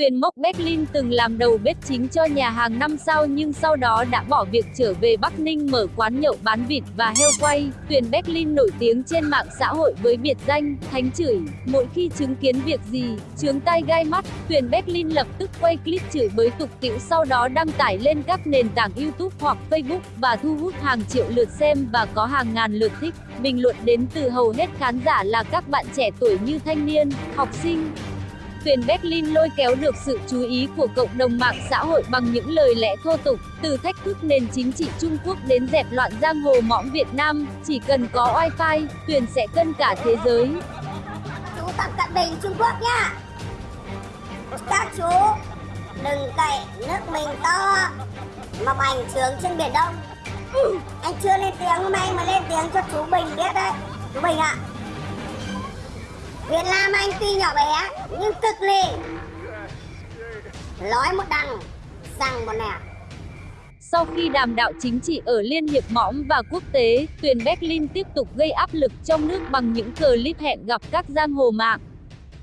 Tuyền Mốc Berlin từng làm đầu bếp chính cho nhà hàng 5 sao nhưng sau đó đã bỏ việc trở về Bắc Ninh mở quán nhậu bán vịt và heo quay. Tuyền Berlin nổi tiếng trên mạng xã hội với biệt danh Thánh chửi. Mỗi khi chứng kiến việc gì, chướng tai gai mắt, Tuyền Berlin lập tức quay clip chửi bới tục tĩu sau đó đăng tải lên các nền tảng YouTube hoặc Facebook và thu hút hàng triệu lượt xem và có hàng ngàn lượt thích. Bình luận đến từ hầu hết khán giả là các bạn trẻ tuổi như thanh niên, học sinh, Tuyền Berlin lôi kéo được sự chú ý của cộng đồng mạng xã hội bằng những lời lẽ thô tục, từ thách thức nền chính trị Trung Quốc đến dẹp loạn giang hồ mõm Việt Nam, chỉ cần có wifi, Tuyền sẽ cân cả thế giới. Chú tập cận bình Trung Quốc nhá. Các chú đừng cậy nước mình to mà bành trướng trên biển Đông. Ừ, anh chưa lên tiếng hôm nay mà lên tiếng cho chú Bình biết đấy. Chú Bình ạ. À, Việt Nam anh tuy nhỏ bé nhưng cực lì. Nói một đằng, rằng một nẻo. Sau khi đàm đạo chính trị ở Liên hiệp mõm và quốc tế, tuyển Berlin tiếp tục gây áp lực trong nước bằng những clip hẹn gặp các giang hồ mạng.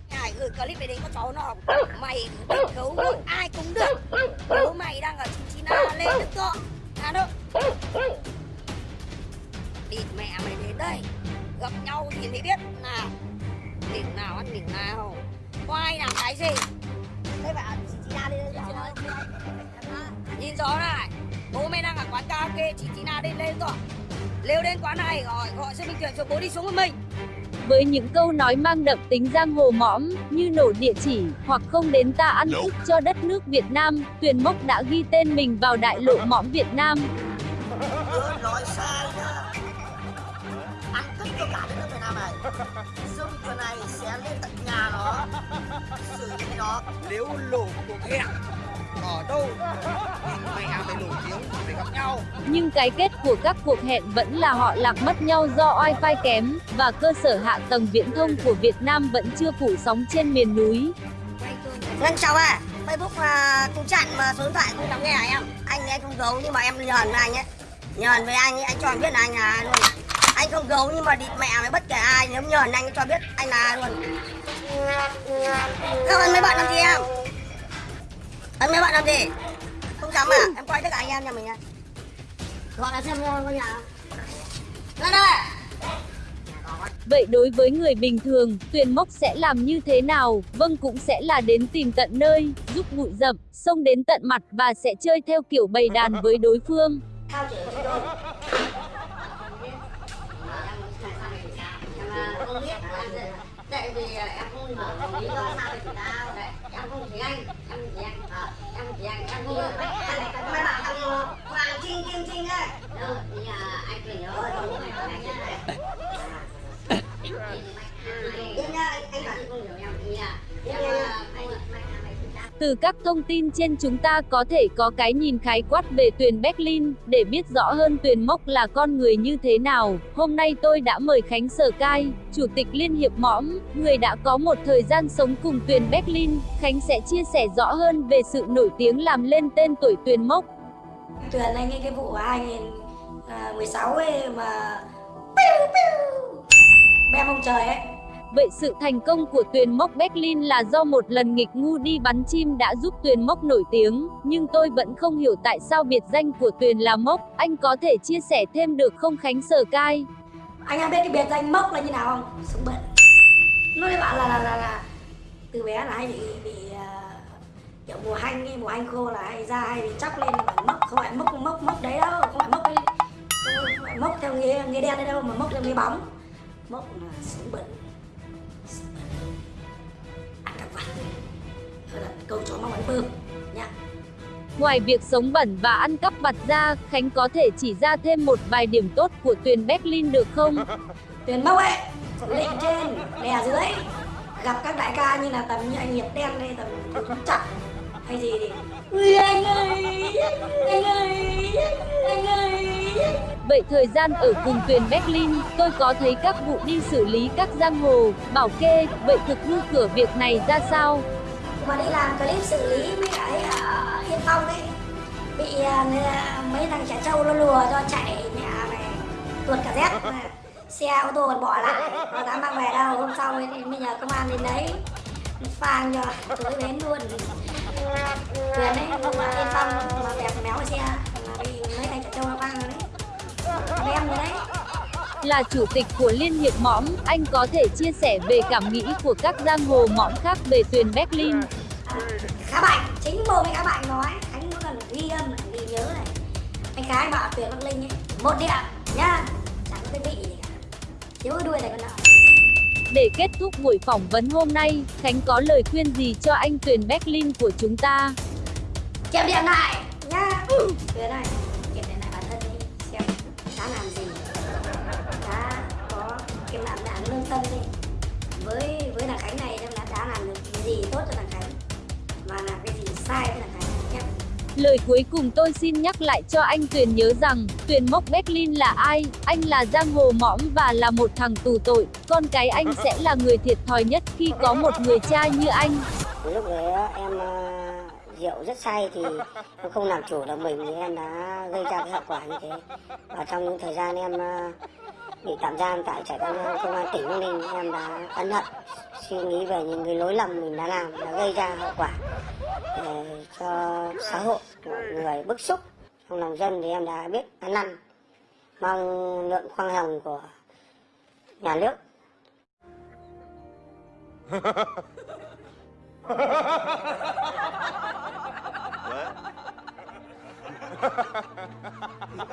Hải gửi clip về đấy có cháu nó mày gấu được ai cũng được. Nếu mày đang ở chính chín là lên được cơ? À đâu? Địt mẹ mày đến đây. Gặp nhau thì mới biết. Nào đỉnh nào có ai làm cái gì? Đây phải chị chị na đi nhìn rõ này. Bố mẹ đang ở quán karaoke chị chị na đi lên rồi. Leo đến quán này gọi gọi xe minh tuyển cho bố đi xuống với mình. Với những câu nói mang đậm tính giang hồ mõm như nổ địa chỉ hoặc không đến ta ăn thức cho đất nước Việt Nam, Tuyền Mốc đã ghi tên mình vào đại lộ mõm Việt Nam. Nếu lộ cuộc hẹn ở đâu thì mày à phải nổi tiếng phải gặp nhau. Nhưng cái kết của các cuộc hẹn vẫn là họ lạc mất nhau do wifi kém và cơ sở hạ tầng viễn thông của Việt Nam vẫn chưa phủ sóng trên miền núi. Ngân chào à Facebook uh, cũng chặn mà số điện thoại không dám nghe hả em? Anh ấy không giấu nhưng mà em nhờn với anh ấy. Nhờn với anh ấy anh cho em biết là anh là luôn. Anh không giấu nhưng mà địt mẹ với bất kể ai nếu nhờ anh cho biết anh là luôn các anh mấy bạn làm gì em? Anh mấy bạn làm gì? Không dám à? Em quay tất cả anh em nhà mình nha gọi là xem ngôi nhà. Ra đây! Vậy đối với người bình thường, Tuyền Mốc sẽ làm như thế nào? Vâng cũng sẽ là đến tìm tận nơi, giúp bụi rậm, xông đến tận mặt và sẽ chơi theo kiểu bầy đàn với đối phương. Tại vì em không hiểu lý do sao thì tao đấy em không thấy anh em chỉ anh. À, em chỉ anh em không mấy bạn thằng hoàng trinh kim trinh đấy đâu thì anh phải nhớ đúng rồi anh nhớ đấy anh anh không hiểu em thì em từ các thông tin trên chúng ta có thể có cái nhìn khái quát về Tuyền Berlin, để biết rõ hơn Tuyền Mốc là con người như thế nào. Hôm nay tôi đã mời Khánh Sở Cai, Chủ tịch Liên hiệp Mõm, người đã có một thời gian sống cùng Tuyền Berlin. Khánh sẽ chia sẻ rõ hơn về sự nổi tiếng làm lên tên tuổi Tuyền Mốc. Tuyền anh nghe cái vụ 2016 à, ấy mà Bèm ông trời ấy Vậy sự thành công của Tuyền Mốc Berlin là do một lần nghịch ngu đi bắn chim đã giúp Tuyền Mốc nổi tiếng, nhưng tôi vẫn không hiểu tại sao biệt danh của Tuyền là Mốc, anh có thể chia sẻ thêm được không Khánh Sở Cai? Anh em biết cái biệt danh Mốc là như nào không? Sống bận. Nói với bạn là, là, là, là từ bé là hay bị, bị uh, kiểu mùa hanh, mùa hanh khô là hay ra hay bị chóc lên bằng mốc, không phải mốc mốc mốc đấy đâu, không phải mốc đấy, không phải mốc theo nghĩa, nghĩa đen đấy đâu mà mốc theo nghĩa bóng. Mốc là sống bẩn ăn các vặt câu chó mong bắn bơm nha Ngoài việc sống bẩn và ăn cắp vặt ra, Khánh có thể chỉ ra thêm một vài điểm tốt của Tuyền Berlin được không? Tuyền Mốc ấy, lệnh trên, đè dưới. Gặp các đại ca như là tầm như anh Hiệp Đen hay tầm chặt. Hay gì thì Ui anh ơi, anh ơi, anh ơi Vậy thời gian ở vùng tuyển Berlin, tôi có thấy các vụ đi xử lý các giang hồ, bảo kê, vậy thực hư cửa việc này ra sao? mà ấy làm clip xử lý với cái ở Yên Phong ấy Bị à, à, mấy thằng trẻ trâu nó lùa cho chạy nhà này tuột cả dép. Xe ô tô còn bỏ lại, nó dám mang về đâu Hôm sau thì bây giờ công an đến đấy phang cho tối bén luôn. Quyền đấy, Yên Phong mà bẹp méo xe Mà bị mấy thằng trẻ trâu nó vang rồi đấy. Là chủ tịch của Liên hiệp mõm, anh có thể chia sẻ về cảm nghĩ của các giang hồ mõm khác về Tuyền Berlin. khá bảnh chính mồm anh khá bảnh nói khánh mỗi lần ghi âm ghi nhớ này. Anh khá anh bảo tuyển bắc linh ấy một điểm nhá. Chẳng có cái vị gì cả. Thiếu cái đuôi này con nợ Để kết thúc buổi phỏng vấn hôm nay, Khánh có lời khuyên gì cho anh Tuyền Berlin của chúng ta? kiểm điểm lại nhá. Tuyển này với với thằng khánh này xem là đã làm được cái gì tốt cho thằng khánh và làm cái gì sai với thằng khánh nhé Lời cuối cùng tôi xin nhắc lại cho anh Tuyền nhớ rằng, Tuyền Mốc Berlin là ai? Anh là giang hồ mõm và là một thằng tù tội. Con cái anh sẽ là người thiệt thòi nhất khi có một người cha như anh. lúc đấy em ờ, rượu rất say thì em không làm chủ được mình thì em đã gây ra cái hậu quả như thế và trong những thời gian em ờ, bị tạm giam tại trại tạm giam công an tỉnh Bắc Ninh em đã ân hận suy nghĩ về những cái lỗi lầm mình đã làm đã gây ra hậu quả để cho xã hội mọi người bức xúc. Trong lòng dân thì em đã biết ăn năn mong lượng khoan hồng của nhà nước